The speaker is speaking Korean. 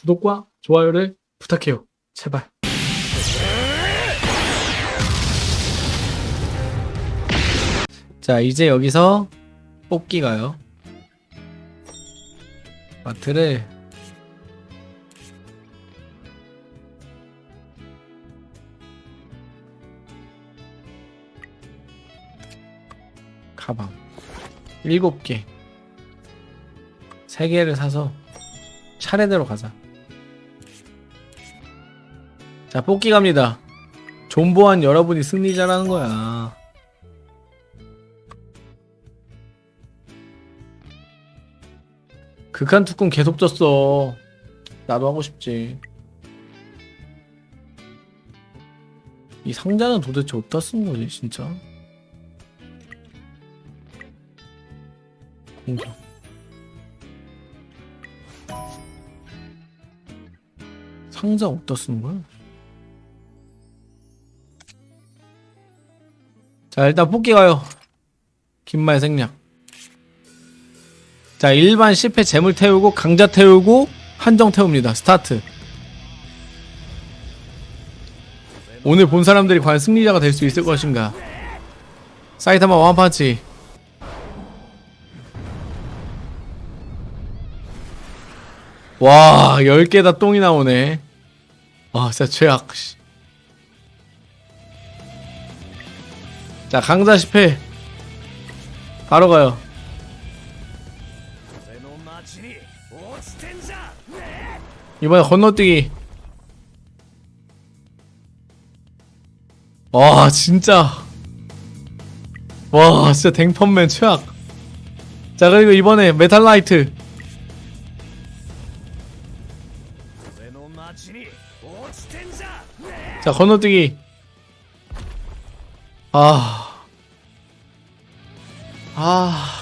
구독과 좋아요를 부탁해요. 제발. 자, 이제 여기서 뽑기가요. 마트를 가방 7개 3개를 사서 차례대로 가자 자 뽑기 갑니다. 존보한 여러분이 승리자라는 거야. 극한 특군 계속 졌어. 나도 하고 싶지. 이 상자는 도대체 어디다 쓴 거지 진짜? 공격. 상자 어디다 쓰는 거야? 자 일단 뽑기 가요. 긴말 생략. 자 일반 10회 재물 태우고 강자 태우고 한정 태웁니다. 스타트. 오늘 본 사람들이 과연 승리자가 될 수 있을 것인가? 사이타마 원펀치. 와 10개 다 똥이 나오네. 아 진짜 최악 자 강자 10회 바로 가요. 이번에 건너뛰기. 와 진짜. 와 진짜 댕펀맨 최악. 자 그리고 이번에 메탈라이트. 자 건너뛰기. 아. 아...